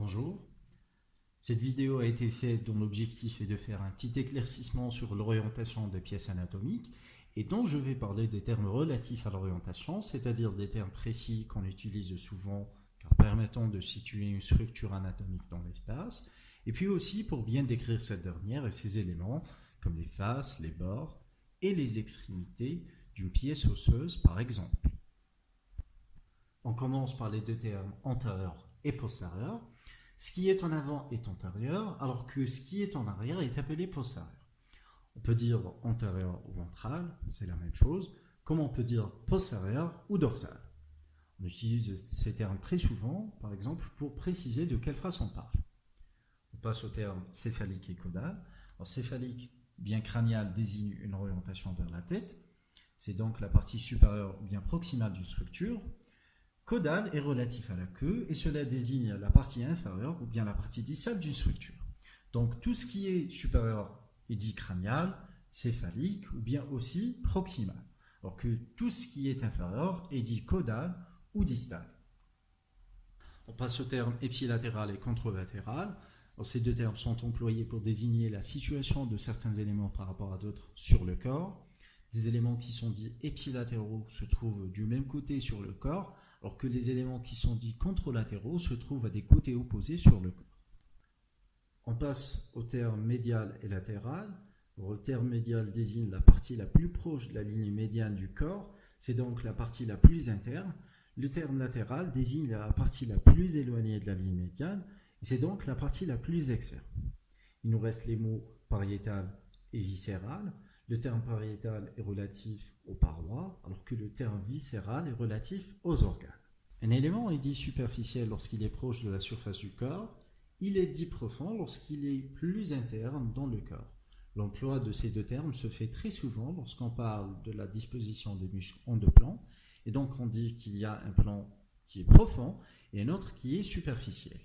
Bonjour. Cette vidéo a été faite dont l'objectif est de faire un petit éclaircissement sur l'orientation des pièces anatomiques et dont je vais parler des termes relatifs à l'orientation, c'est-à-dire des termes précis qu'on utilise souvent car permettant de situer une structure anatomique dans l'espace, et puis aussi pour bien décrire cette dernière et ses éléments comme les faces, les bords et les extrémités d'une pièce osseuse par exemple. On commence par les deux termes antérieur et postérieur. Ce qui est en avant est antérieur, alors que ce qui est en arrière est appelé postérieur. On peut dire antérieur ou ventral, c'est la même chose, comme on peut dire postérieur ou dorsal. On utilise ces termes très souvent, par exemple, pour préciser de quelle face on parle. On passe au terme céphalique et caudal. Alors, céphalique, bien cranial, désigne une orientation vers la tête. C'est donc la partie supérieure ou bien proximale d'une structure. Caudal est relatif à la queue et cela désigne la partie inférieure ou bien la partie distale d'une structure. Donc tout ce qui est supérieur est dit cranial, céphalique ou bien aussi proximal. Alors que tout ce qui est inférieur est dit caudal ou distal. On passe au terme ipsilatéral et contralatéral. ces deux termes sont employés pour désigner la situation de certains éléments par rapport à d'autres sur le corps. Des éléments qui sont dits ipsilatéraux se trouvent du même côté sur le corps, alors que les éléments qui sont dits contralatéraux se trouvent à des côtés opposés sur le corps. On passe au terme médial et latéral. le terme médial désigne la partie la plus proche de la ligne médiane du corps, c'est donc la partie la plus interne. Le terme latéral désigne la partie la plus éloignée de la ligne médiane, c'est donc la partie la plus externe. Il nous reste les mots pariétal et viscéral. Le terme pariétal est relatif aux parois, que le terme viscéral est relatif aux organes. Un élément est dit superficiel lorsqu'il est proche de la surface du corps, il est dit profond lorsqu'il est plus interne dans le corps. L'emploi de ces deux termes se fait très souvent lorsqu'on parle de la disposition des muscles en deux plans, et donc on dit qu'il y a un plan qui est profond et un autre qui est superficiel.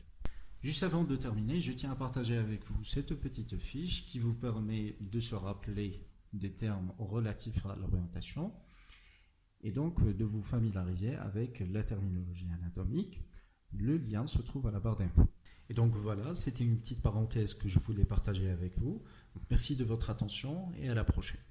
Juste avant de terminer, je tiens à partager avec vous cette petite fiche qui vous permet de se rappeler des termes relatifs à l'orientation et donc euh, de vous familiariser avec la terminologie anatomique. Le lien se trouve à la barre d'infos. Et donc voilà, c'était une petite parenthèse que je voulais partager avec vous. merci de votre attention et à la prochaine.